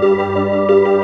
Música